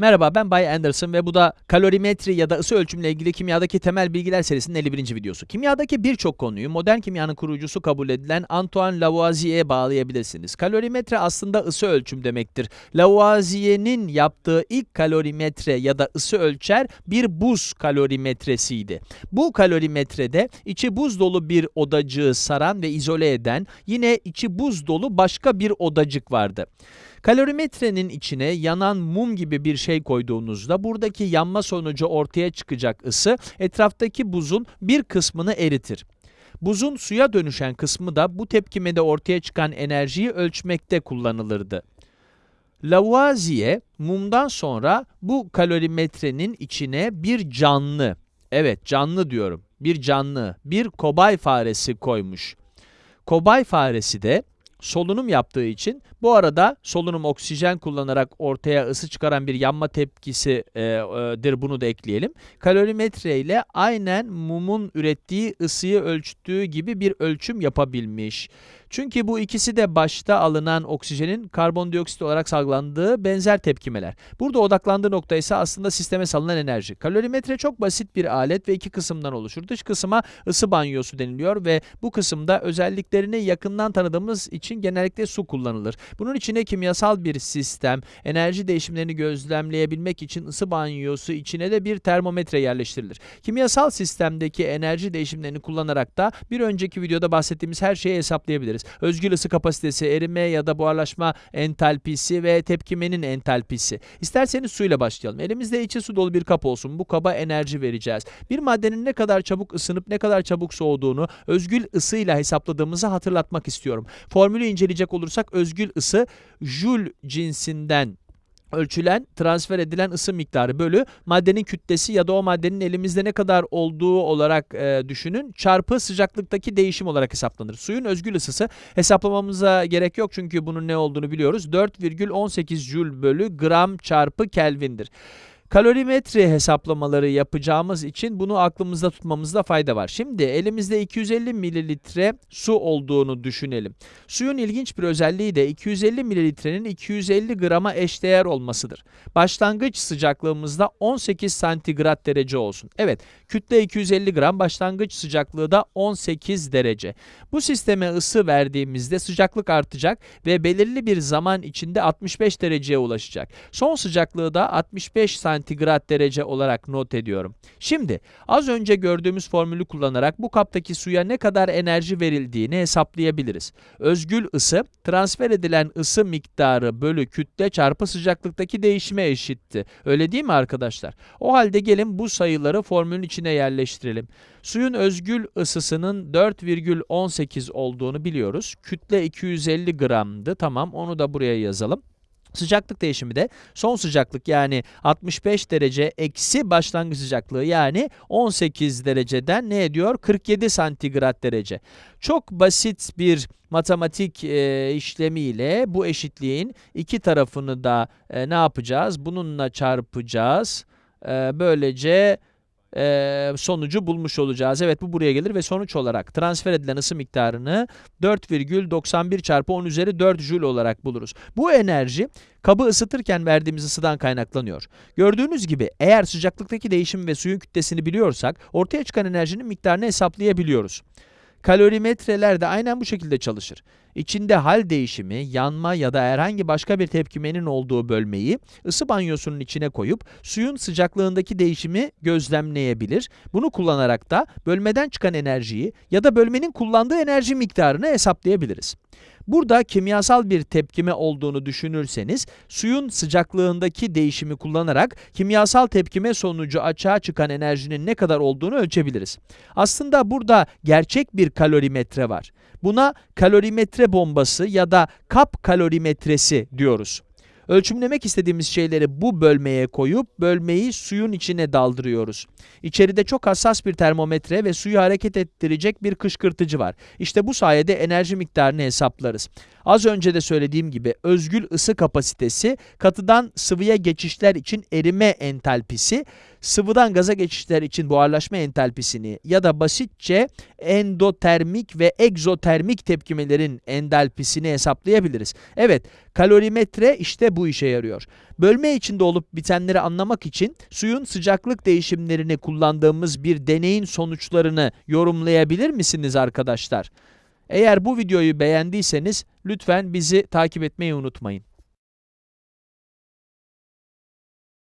Merhaba ben Bay Anderson ve bu da kalorimetri ya da ısı ölçümle ilgili kimyadaki temel bilgiler serisinin 51. videosu. Kimyadaki birçok konuyu modern kimyanın kurucusu kabul edilen Antoine Lavoisier'e bağlayabilirsiniz. Kalorimetre aslında ısı ölçüm demektir. Lavoisier'in yaptığı ilk kalorimetre ya da ısı ölçer bir buz kalorimetresiydi. Bu kalorimetrede içi buz dolu bir odacığı saran ve izole eden yine içi buz dolu başka bir odacık vardı. Kalorimetrenin içine yanan mum gibi bir şey koyduğunuzda buradaki yanma sonucu ortaya çıkacak ısı etraftaki buzun bir kısmını eritir. Buzun suya dönüşen kısmı da bu tepkimede ortaya çıkan enerjiyi ölçmekte kullanılırdı. Lavoisier mumdan sonra bu kalorimetrenin içine bir canlı, evet canlı diyorum, bir canlı, bir kobay faresi koymuş. Kobay faresi de solunum yaptığı için bu arada solunum oksijen kullanarak ortaya ısı çıkaran bir yanma tepkisidir e, bunu da ekleyelim. Kalorimetre ile aynen mumun ürettiği ısıyı ölçtüğü gibi bir ölçüm yapabilmiş. Çünkü bu ikisi de başta alınan oksijenin karbondioksit olarak salgılandığı benzer tepkimeler. Burada odaklandığı nokta ise aslında sisteme salınan enerji. Kalorimetre çok basit bir alet ve iki kısımdan oluşur. Dış kısma ısı banyosu deniliyor ve bu kısımda özelliklerini yakından tanıdığımız için genellikle su kullanılır. Bunun içine kimyasal bir sistem, enerji değişimlerini gözlemleyebilmek için ısı banyosu içine de bir termometre yerleştirilir. Kimyasal sistemdeki enerji değişimlerini kullanarak da bir önceki videoda bahsettiğimiz her şeyi hesaplayabiliriz. Özgül ısı kapasitesi, erime ya da buharlaşma entalpisi ve tepkimenin entalpisi. İsterseniz suyla başlayalım. Elimizde içi su dolu bir kap olsun. Bu kaba enerji vereceğiz. Bir maddenin ne kadar çabuk ısınıp ne kadar çabuk soğuduğunu özgül ısıyla hesapladığımızı hatırlatmak istiyorum. Formülü inceleyecek olursak özgül ısı Joule cinsinden ölçülen, transfer edilen ısı miktarı bölü maddenin kütlesi ya da o maddenin elimizde ne kadar olduğu olarak e, düşünün çarpı sıcaklıktaki değişim olarak hesaplanır. Suyun özgül ısısı hesaplamamıza gerek yok çünkü bunun ne olduğunu biliyoruz. 4,18 Joule bölü gram çarpı Kelvin'dir. Kalorimetre hesaplamaları yapacağımız için bunu aklımızda tutmamızda fayda var. Şimdi elimizde 250 mililitre su olduğunu düşünelim. Suyun ilginç bir özelliği de 250 mililitrenin 250 grama eşdeğer olmasıdır. Başlangıç sıcaklığımızda 18 santigrat derece olsun. Evet, kütle 250 gram, başlangıç sıcaklığı da 18 derece. Bu sisteme ısı verdiğimizde sıcaklık artacak ve belirli bir zaman içinde 65 dereceye ulaşacak. Son sıcaklığı da 65 santigrat santigrat derece olarak not ediyorum. Şimdi az önce gördüğümüz formülü kullanarak bu kaptaki suya ne kadar enerji verildiğini hesaplayabiliriz. Özgül ısı transfer edilen ısı miktarı bölü kütle çarpı sıcaklıktaki değişime eşitti. Öyle değil mi arkadaşlar? O halde gelin bu sayıları formülün içine yerleştirelim. Suyun özgül ısısının 4,18 olduğunu biliyoruz. Kütle 250 gramdı. Tamam onu da buraya yazalım. Sıcaklık değişimi de son sıcaklık yani 65 derece eksi başlangıç sıcaklığı yani 18 dereceden ne ediyor? 47 santigrat derece. Çok basit bir matematik e, işlemiyle bu eşitliğin iki tarafını da e, ne yapacağız? Bununla çarpacağız. E, böylece e, sonucu bulmuş olacağız. Evet bu buraya gelir ve sonuç olarak transfer edilen ısı miktarını 4,91 çarpı 10 üzeri 4 Joule olarak buluruz. Bu enerji kabı ısıtırken verdiğimiz ısıdan kaynaklanıyor. Gördüğünüz gibi eğer sıcaklıktaki değişim ve suyun kütlesini biliyorsak ortaya çıkan enerjinin miktarını hesaplayabiliyoruz. Kalorimetreler de aynen bu şekilde çalışır. İçinde hal değişimi, yanma ya da herhangi başka bir tepkimenin olduğu bölmeyi ısı banyosunun içine koyup suyun sıcaklığındaki değişimi gözlemleyebilir. Bunu kullanarak da bölmeden çıkan enerjiyi ya da bölmenin kullandığı enerji miktarını hesaplayabiliriz. Burada kimyasal bir tepkime olduğunu düşünürseniz, suyun sıcaklığındaki değişimi kullanarak kimyasal tepkime sonucu açığa çıkan enerjinin ne kadar olduğunu ölçebiliriz. Aslında burada gerçek bir kalorimetre var. Buna kalorimetre bombası ya da kap kalorimetresi diyoruz. Ölçümlemek istediğimiz şeyleri bu bölmeye koyup bölmeyi suyun içine daldırıyoruz. İçeride çok hassas bir termometre ve suyu hareket ettirecek bir kışkırtıcı var. İşte bu sayede enerji miktarını hesaplarız. Az önce de söylediğim gibi özgül ısı kapasitesi, katıdan sıvıya geçişler için erime entalpisi, sıvıdan gaza geçişler için buharlaşma entalpisini ya da basitçe endotermik ve egzotermik tepkimelerin entalpisini hesaplayabiliriz. Evet, kalorimetre işte bu işe yarıyor. Bölme içinde olup bitenleri anlamak için suyun sıcaklık değişimlerini kullandığımız bir deneyin sonuçlarını yorumlayabilir misiniz arkadaşlar? Eğer bu videoyu beğendiyseniz lütfen bizi takip etmeyi unutmayın.